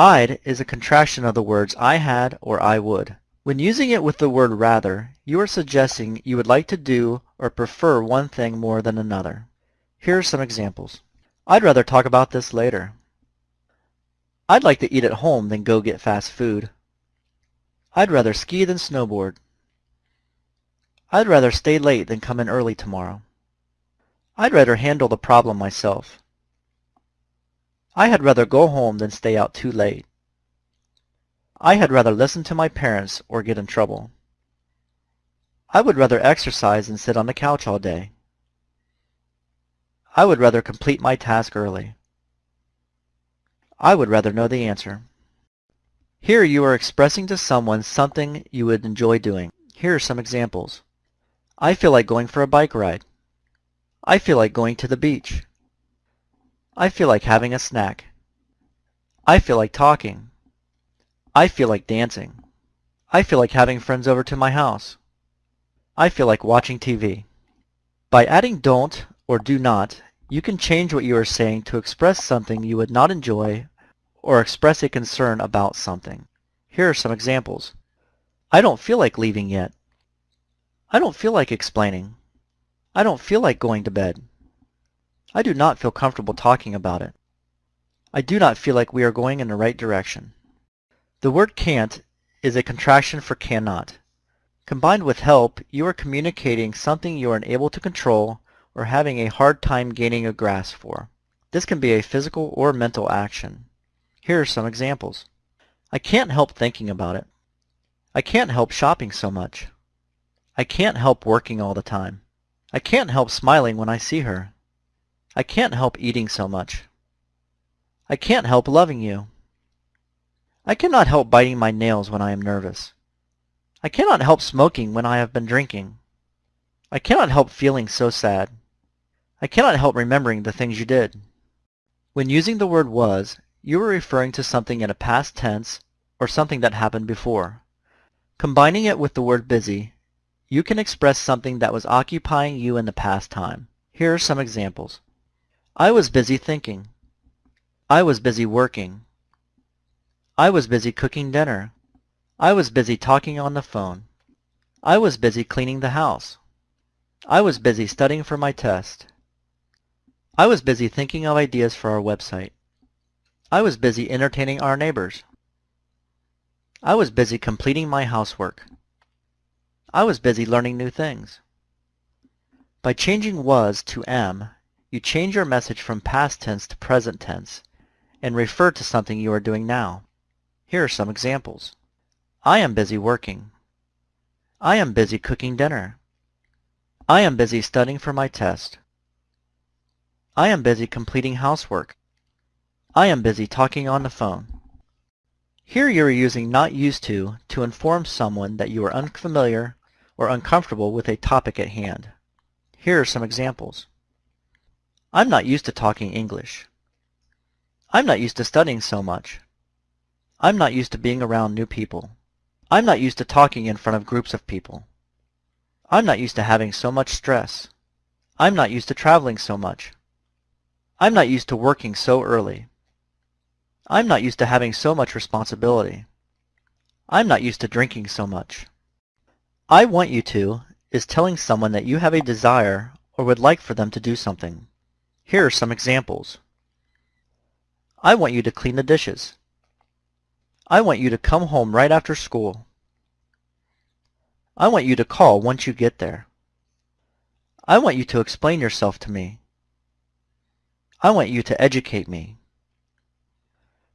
I'd is a contraction of the words I had or I would. When using it with the word rather, you are suggesting you would like to do or prefer one thing more than another. Here are some examples. I'd rather talk about this later. I'd like to eat at home than go get fast food. I'd rather ski than snowboard. I'd rather stay late than come in early tomorrow. I'd rather handle the problem myself. I had rather go home than stay out too late. I had rather listen to my parents or get in trouble. I would rather exercise than sit on the couch all day. I would rather complete my task early. I would rather know the answer. Here you are expressing to someone something you would enjoy doing. Here are some examples. I feel like going for a bike ride. I feel like going to the beach. I feel like having a snack. I feel like talking. I feel like dancing. I feel like having friends over to my house. I feel like watching TV. By adding don't or do not, you can change what you are saying to express something you would not enjoy or express a concern about something. Here are some examples. I don't feel like leaving yet. I don't feel like explaining. I don't feel like going to bed. I do not feel comfortable talking about it. I do not feel like we are going in the right direction. The word can't is a contraction for cannot. Combined with help, you are communicating something you are unable to control or having a hard time gaining a grasp for. This can be a physical or mental action. Here are some examples. I can't help thinking about it. I can't help shopping so much. I can't help working all the time. I can't help smiling when I see her. I can't help eating so much. I can't help loving you. I cannot help biting my nails when I am nervous. I cannot help smoking when I have been drinking. I cannot help feeling so sad. I cannot help remembering the things you did. When using the word was, you are referring to something in a past tense or something that happened before. Combining it with the word busy, you can express something that was occupying you in the past time. Here are some examples. I was busy thinking. I was busy working. I was busy cooking dinner. I was busy talking on the phone. I was busy cleaning the house. I was busy studying for my test. I was busy thinking of ideas for our website. I was busy entertaining our neighbors. I was busy completing my housework. I was busy learning new things. By changing was to am, you change your message from past tense to present tense and refer to something you are doing now. Here are some examples. I am busy working. I am busy cooking dinner. I am busy studying for my test. I am busy completing housework. I am busy talking on the phone. Here you are using not used to to inform someone that you are unfamiliar or uncomfortable with a topic at hand. Here are some examples. I'm not used to talking English. I'm not used to studying so much. I'm not used to being around new people. I'm not used to talking in front of groups of people. I'm not used to having so much stress. I'm not used to traveling so much. I'm not used to working so early. I'm not used to having so much responsibility. I'm not used to drinking so much. I want you to is telling someone that you have a desire or would like for them to do something. Here are some examples. I want you to clean the dishes. I want you to come home right after school. I want you to call once you get there. I want you to explain yourself to me. I want you to educate me.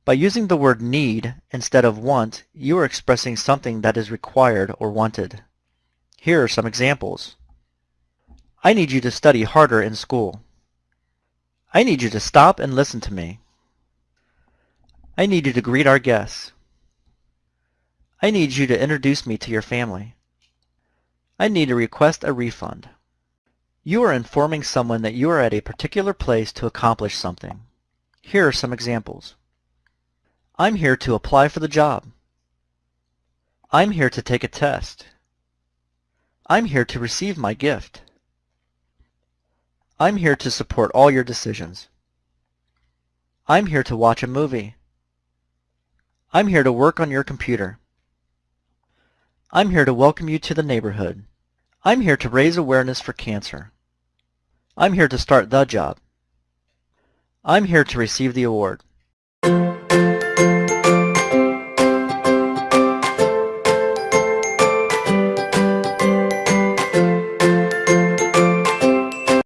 By using the word need instead of want, you are expressing something that is required or wanted. Here are some examples. I need you to study harder in school. I need you to stop and listen to me. I need you to greet our guests. I need you to introduce me to your family. I need to request a refund. You are informing someone that you are at a particular place to accomplish something. Here are some examples. I'm here to apply for the job. I'm here to take a test. I'm here to receive my gift. I'm here to support all your decisions. I'm here to watch a movie. I'm here to work on your computer. I'm here to welcome you to the neighborhood. I'm here to raise awareness for cancer. I'm here to start the job. I'm here to receive the award.